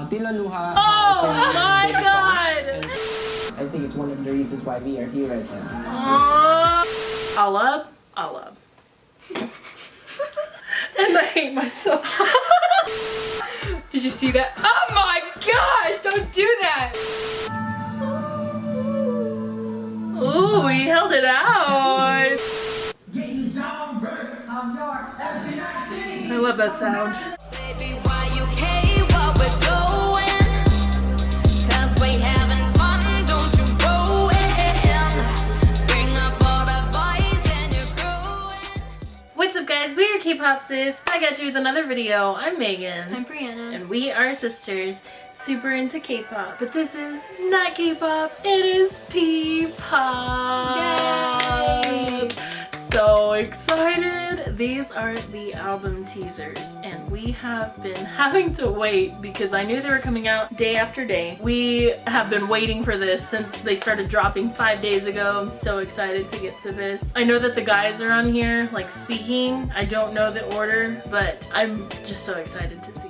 Uh, Tila Luha. Oh uh, my. God! And I think it's one of the reasons why we are here right now. Oh, Alab, Alab. and I hate myself. Did you see that? Oh my gosh! Don't do that! Ooh, he held it out. I love that sound. Sis, back at you with another video. I'm Megan. I'm Brianna. and we are sisters, super into K-pop. But this is not K-pop, it is P-pop. So excited! These are the album teasers and we have been having to wait because I knew they were coming out day after day. We have been waiting for this since they started dropping five days ago. I'm so excited to get to this. I know that the guys are on here like speaking. I don't know the order, but I'm just so excited to see.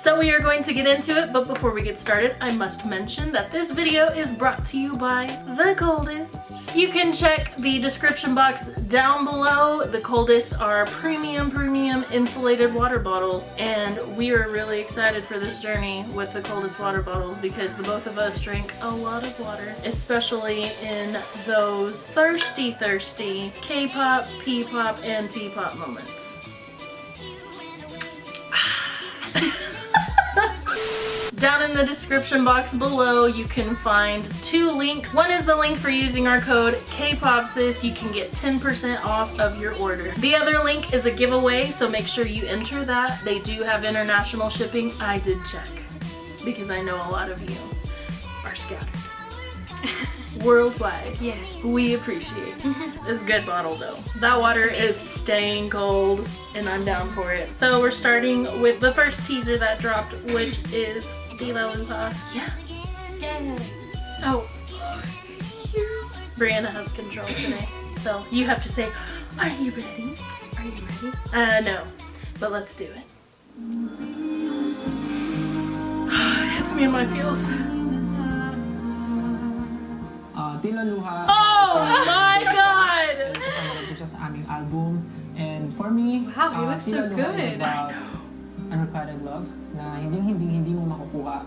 So we are going to get into it, but before we get started, I must mention that this video is brought to you by The Coldest. You can check the description box down below. The Coldest are premium, premium insulated water bottles, and we are really excited for this journey with the Coldest water bottles because the both of us drink a lot of water, especially in those thirsty, thirsty K-pop, P-pop, and T-pop moments. Down in the description box below, you can find two links. One is the link for using our code KPOPSIS. You can get 10% off of your order. The other link is a giveaway, so make sure you enter that. They do have international shipping. I did check because I know a lot of you are scattered. Worldwide. Yes. We appreciate It's a good bottle though. That water is staying cold and I'm down for it. So we're starting with the first teaser that dropped, which is Tila Luha. Yeah. Yay. Oh. Brianna has control today. So you have to say, are you ready? Are you ready? Uh, no. But let's do it. Hits me in my feels. Uh, Tila Luha. Oh uh, my god! Kasama rin po siya sa aming album. And for me, Wow, he uh, looks so Tila Luha is good. about unrequited love na hindi hindi hindi mo makukuha.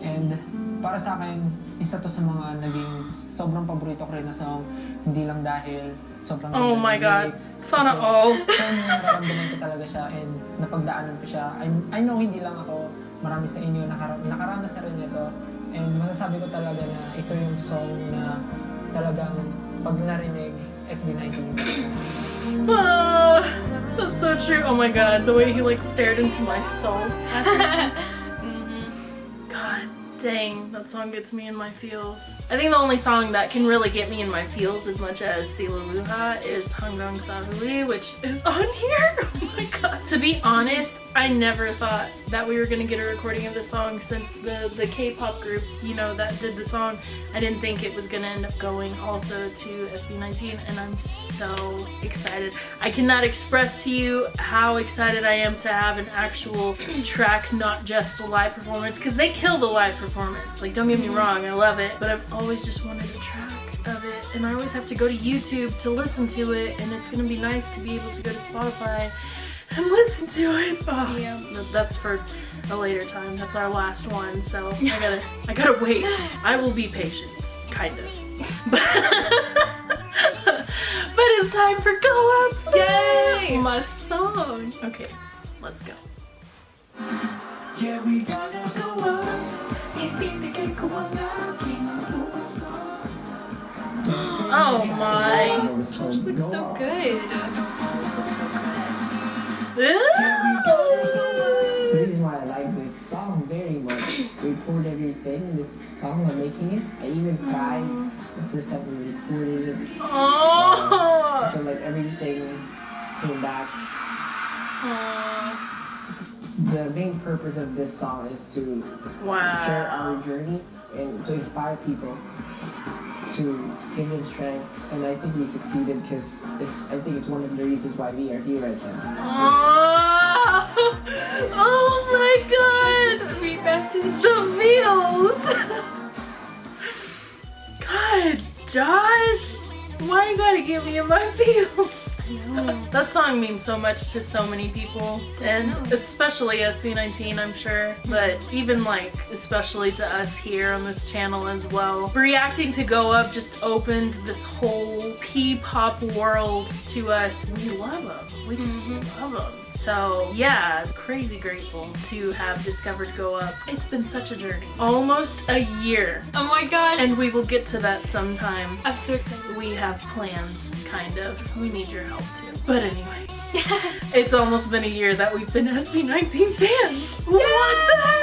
And para sa akin, isa to sa mga naging sobrang paborito ko rin na song. Hindi lang dahil sobrang Oh my God. lyrics. Sana Kasi all. kung nararamdaman ko talaga siya and napagdaanan ko siya. I, I know hindi lang ako, marami sa inyo nakara nakaranas na rin ito. And masasabi ko talaga na ito yung song na talagang pag narinig, SB19 Ah, that's so true. Oh my god, the way he like stared into my soul. God dang, that song gets me in my feels. I think the only song that can really get me in my feels as much as Tila Luha is Hanggang sa Huli, which is on here. Oh my god. To be honest, I never thought that we were gonna get a recording of the song since the, the K-pop group, you know, that did the song. I didn't think it was gonna end up going also to SB19 and I'm so excited. I cannot express to you how excited I am to have an actual track, not just a live performance, because they kill the live performance. Like, don't get me mm-hmm. wrong, I love it, but I've always just wanted a track of it, and I always have to go to YouTube to listen to it, and it's gonna be nice to be able to go to Spotify and listen to it. Oh, Yeah. That's for a later time. That's our last one, so I gotta, I gotta wait. I will be patient, kind of. but it's time for Go Up! Yay! My song! Okay, let's go. Yeah, we gonna go up. Ibibigay ko ang aking puso. Oh my! was called This looks so good. The reason why I like this song very much, we poured everything in this song while making it. I even cried the first time we recorded it. I Oh! feel like everything came back. Aw. The main purpose of this song is to share our journey and to inspire people to give them strength. And I think we succeeded because. I think it's one of the reasons why we are here right now. Aw. oh my god! Sweet message. The feels! God, Josh! Why you gotta get me in my feels? That song means so much to so many people, and especially SB19, I'm sure, but even like, especially to us here on this channel as well. Reacting to Go Up just opened this whole P-pop world to us. We love them. We just mm-hmm. love them. So yeah, crazy grateful to have discovered Go Up. It's been such a journey. Almost a year. Oh my gosh. And we will get to that sometime. I'm so excited. We have plans, kind of. We need your help too. But anyway, it's almost been a year that we've been SB19 fans. What the heck?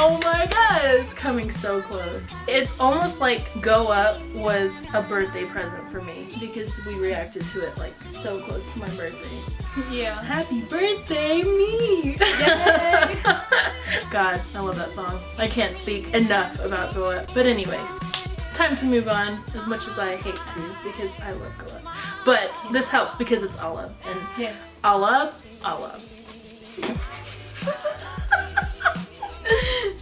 Oh my god, it's coming so close. It's almost like Go Up was a birthday present for me because we reacted to it like so close to my birthday. Yeah. Happy birthday, me! Yay! God, I love that song. I can't speak enough about Go Up. But anyways, time to move on, as much as I hate to, because I love Go But this helps because it's Alab, and Yes.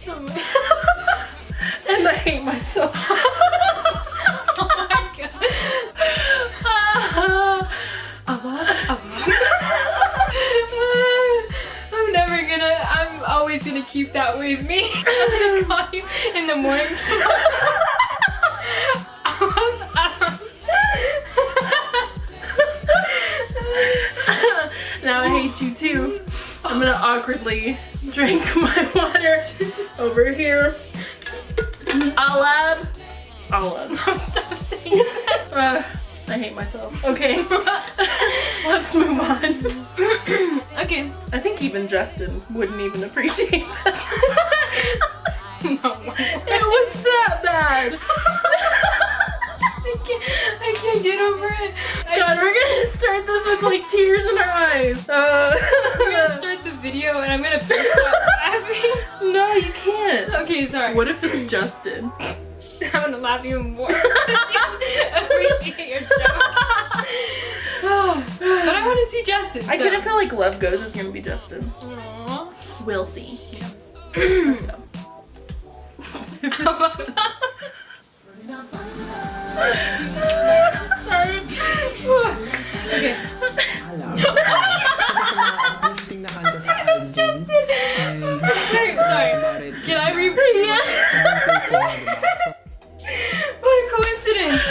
Oh my, and I hate myself. oh my god. I'm never gonna, I'm always gonna keep that with me. I'm gonna call you in the morning tomorrow. Too. I'm gonna awkwardly drink my water over here. Alab, Alab. Stop saying that. Uh, I hate myself. Okay, let's move on. Okay. I think even Justin wouldn't even appreciate that. No. it was that bad. I can't, I can't get over it. God, we're gonna start this with like tears in our eyes. Uh, I'm gonna start the video and I'm gonna burst out laughing. no, you can't. Okay, sorry. What if it's Justin? I'm gonna laugh even more. Appreciate your joke. but I want to see Justin. I kind of feel like Love Goes is gonna be Justin. Aw. We'll see. Let's go. Okay. What a coincidence.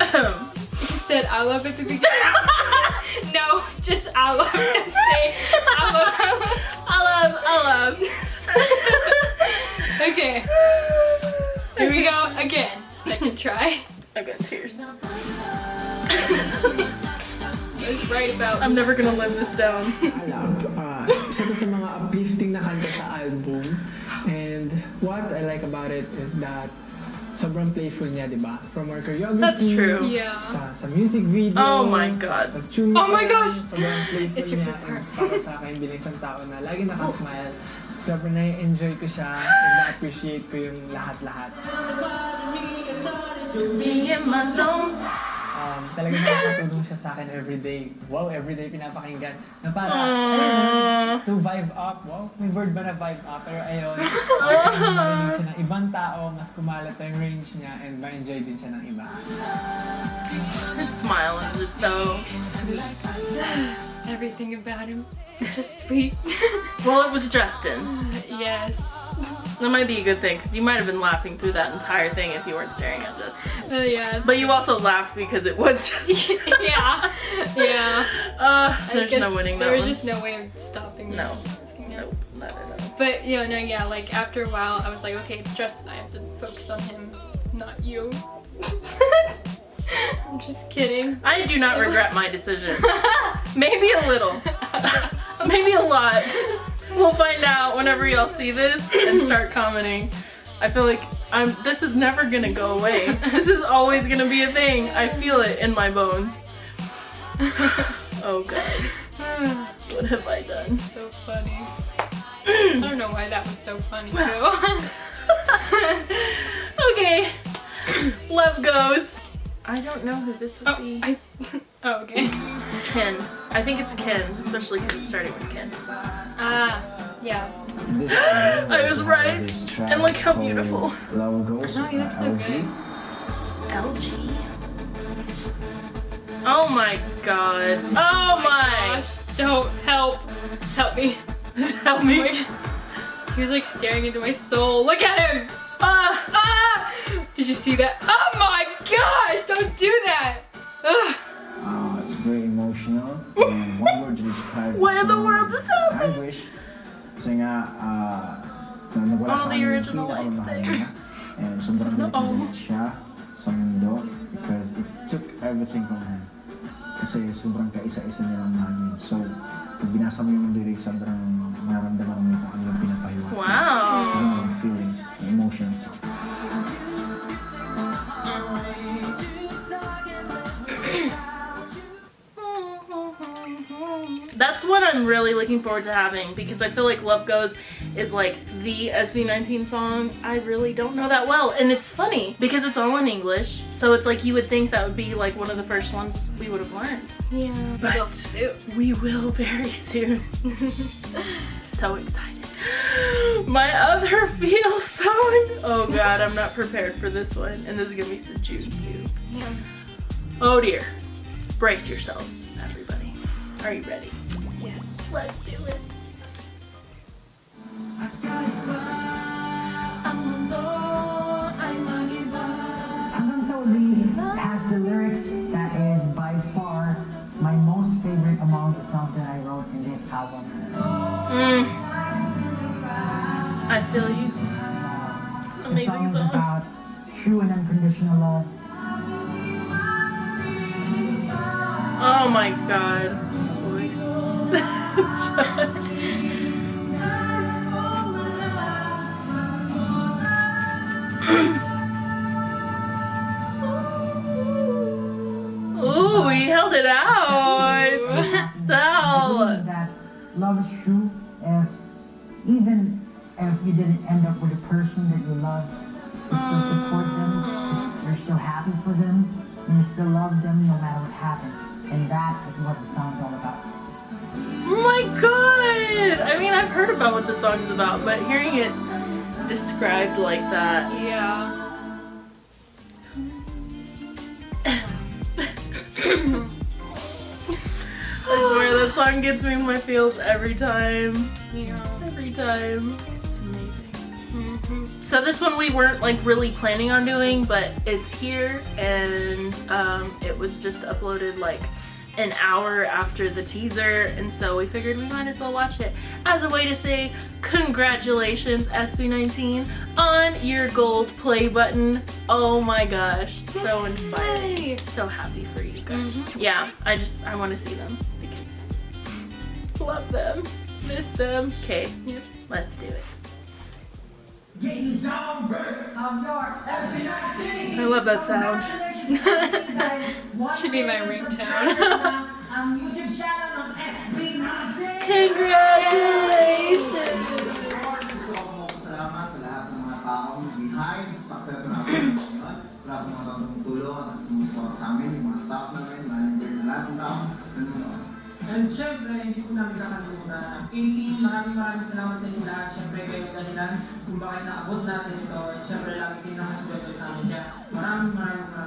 You said I love at the beginning. no, just I love. Don't say I love. I love, I love. Okay. Here we go again. Second try. About. I'm never gonna live this down. Alab, ah, isa to sa mga uplifting na kanta sa album. And what I like about it is that sobrang playful niya, di ba? From our choreography. That's true. Yeah. Sa, sa music video. Oh my God. Sa tune Oh my gosh! Sobrang playful It's a niya. good part. And para sa akin, bilang isang tao na lagi nakasmile. Sobrang na-enjoy ko siya and na-appreciate ko yung lahat-lahat. Me in my zone. Um, talagang nakakatulong siya sa akin everyday. Wow, everyday pinapakinggan. Na para, Aww. ayun, to vibe up. Wow, may word ba na vibe up? Pero ayun, marinig siya ng ibang tao, mas kumalat yung range niya and ma-enjoy din siya ng iba. His smile is just so sweet. Everything about him. Just sweet. Well, it was Justin. yes. That might be a good thing because you might have been laughing through that entire thing if you weren't staring at Justin. Uh, yeah. But you also laughed because it was Justin. yeah. Yeah. Uh, there's no winning that There was one. just no way of stopping. No. Yeah. Nope. Not at all. But you know, no, yeah. Like after a while, I was like, okay, it's Justin. I have to focus on him, not you. I'm just kidding. I do not regret my decision. Maybe a little. Maybe a lot. We'll find out whenever y'all see this and start commenting. I feel like I'm this is never gonna go away. This is always gonna be a thing. I feel it in my bones. Oh god. What have I done? so funny. I don't know why that was so funny too. Okay. Love goes. I don't know who this would oh, be. I. Oh, okay. Ken. I think it's Ken, especially because it's starting with Ken. Ah, yeah. I was right. has this track And look how beautiful. No, you look so good. LG. Oh my god. Oh my. Gosh, don't help. Help me. Help me. He was like staring into my soul. Look at him. Ah. Ah! Did you see that? Oh my gosh! Don't do that. What in the world just happened? I wish. Kasi nga, uh, sa the original lights there. And sobrang galit siya sa mundo because it took everything from him. Kasi sobrang kaisa-isa nilang mahal yun. So, pag binasa mo yung lyrics, sobrang nararamdaman That's what I'm really looking forward to having because I feel like Love Goes is like the SB19 song. I really don't know that well. And it's funny because it's all in English. So it's like you would think that would be like one of the first ones we would have learned. Yeah. But- But soon. We will very soon. so excited. My other feel song. Oh god, I'm not prepared for this one. And this is gonna be Sejun too. Yeah. Oh dear. Brace yourselves, everybody. Are you ready? Yes. Let's do it. Hanggang sa Huli has the lyrics that is by far my most favorite among the songs that I wrote in this album. Mm. I feel you. It's an The song amazing is song. about true and unconditional love. Oh my god. Ooh, he held it out. I that love is true if even if you didn't end up with a person that you love, you still support them, you're still happy for them, and you still love them no matter what happens. And that is what the song's all about. Oh my god! I mean, I've heard about what the song's about, but hearing it described like that. Yeah. I swear that song gets me in my feels every time. Yeah. Every time. It's amazing. So this one we weren't like really planning on doing, but it's here and um, it was just uploaded like an hour after the teaser and so we figured we might as well watch it as a way to say congratulations SB19 on your gold play button. Oh my gosh, so inspiring. Yay. So happy for you guys. Mm-hmm. Yeah, I just I want to see them because love them, miss them. Okay, let's do it. I love that sound. Should be my ringtone. Congratulations! Salamat sa lahat ng mga taong behind sa success na natin ngayon. Sa lahat ng mga taong tumutulong at sumusupport sa amin, yung mga staff namin, manager na lahat ng taong nanonood. And syempre, hindi po namin kakalimutan ang team. Maraming maraming salamat sa inyo lahat. Syempre, kayo dahilan kung bakit naabot natin ito. Syempre, lagi sa amin. Maraming maraming maraming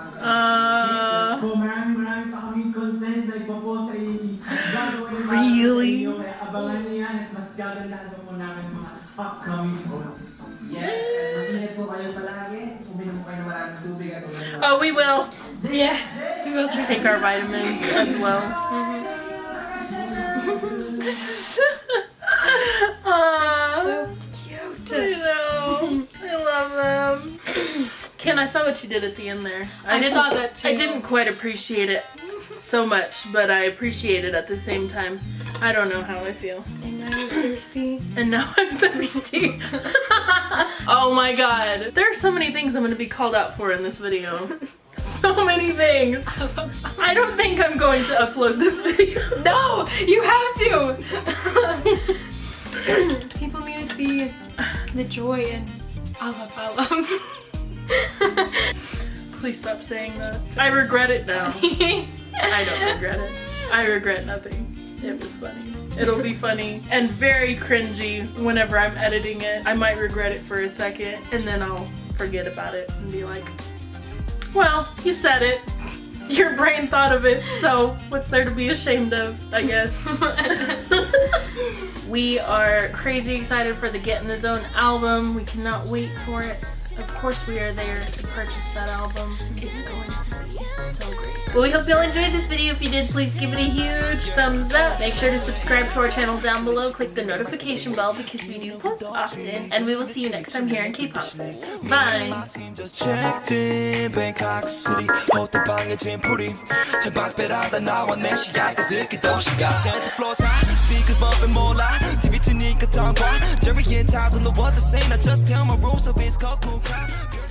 upcoming posts. Yes! And mag-ingat po kayo palagi. Uminom kayo maraming tubig at uminom. oh, we will yes. We will try. take our vitamins as well. Mm-hmm. Aw, So I cute. know. I love them. Ken, I saw what you did at the end there. I didn't, saw that too. I didn't quite appreciate it so much, but I appreciate it at the same time. I don't know how I feel. And now I'm thirsty. And now I'm thirsty. oh my god. There are so many things I'm gonna be called out for in this video. So many things. I don't think I'm going to upload this video. No, you have to. People need to see the joy in Alab. Please stop saying that. I regret it now. I don't regret it. I regret nothing. It was funny. It'll be funny and very cringy whenever I'm editing it. I might regret it for a second and then I'll forget about it and be like, well, you said it. Your brain thought of it, so what's there to be ashamed of, I guess. we are crazy excited for the Get in the Zone album. We cannot wait for it Of course, we are there to purchase that album. It's going to be so great. Well, we hope y'all enjoyed this video. If you did, please give it a huge thumbs up. Make sure to subscribe to our channel down below. Click the notification bell because we do post often. And we will see you next time here in K-Pop Six. Bye! My team just checked in Bangkok City 호텔방에 짐풀이 창밖배라다 나와 내 시야가 듣기 도시가 Santa Claus high speakers bumping 몰라 TV 트니까 tongue Jerry and Todd don't know what to say Now just tell my rules of it's cold time.